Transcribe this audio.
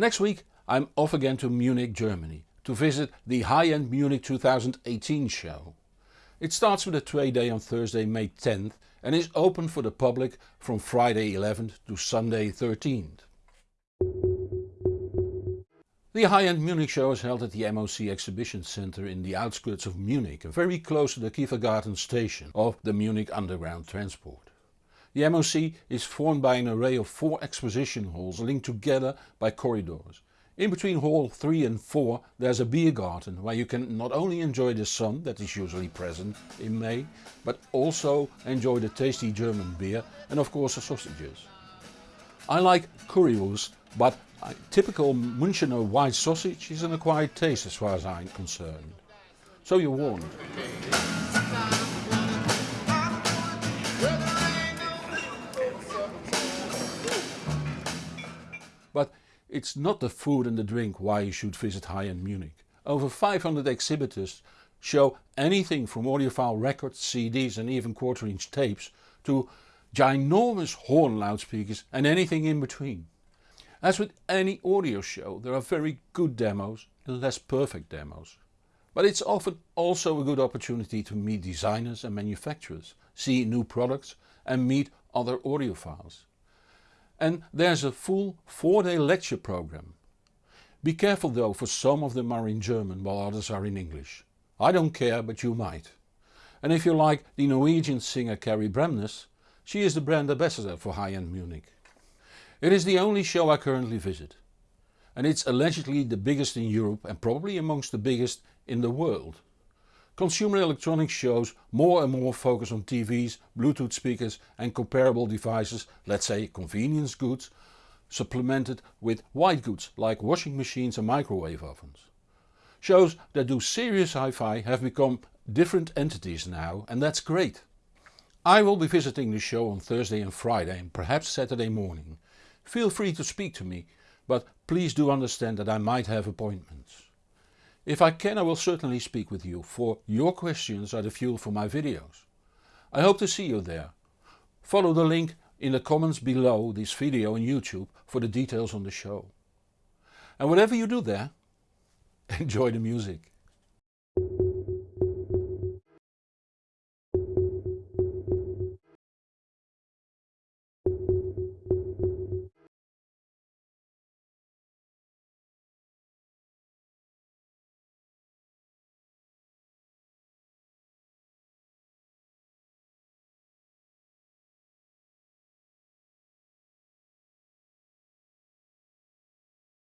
Next week I'm off again to Munich, Germany to visit the High-End Munich 2018 show. It starts with a trade day on Thursday May 10th and is open for the public from Friday 11th to Sunday 13th. The high-end Munich show is held at the MOC Exhibition Center in the outskirts of Munich, very close to the Kieferngarten station of the Munich Underground Transport. The MOC is formed by an array of four exposition halls linked together by corridors. In between hall 3 and 4 there's a beer garden where you can not only enjoy the sun that is usually present in May, but also enjoy the tasty German beer and of course the sausages. I like currywurst, but a typical Münchener white sausage is an acquired taste as far as I'm concerned. So you're warned. But it's not the food and the drink why you should visit high-end Munich. Over 500 exhibitors show anything from audiophile records, CDs and even quarter inch tapes to ginormous horn loudspeakers and anything in between. As with any audio show there are very good demos and less perfect demos. But it's often also a good opportunity to meet designers and manufacturers, see new products and meet other audiophiles. And there's a full 4 day lecture program. Be careful though for some of them are in German while others are in English. I don't care but you might. And if you like the Norwegian singer Kari Bremnes, she is the brand ambassador for high-end Munich. It is the only show I currently visit. And it's allegedly the biggest in Europe and probably amongst the biggest in the world. Consumer electronics shows more and more focus on TVs, Bluetooth speakers and comparable devices, let's say convenience goods, supplemented with white goods like washing machines and microwave ovens. Shows that do serious hi-fi have become different entities now and that's great. I will be visiting the show on Thursday and Friday and perhaps Saturday morning. Feel free to speak to me, but please do understand that I might have appointments. If I can I will certainly speak with you, for your questions are the fuel for my videos. I hope to see you there. Follow the link in the comments below this video on YouTube for the details on the show. And whatever you do there, enjoy the music.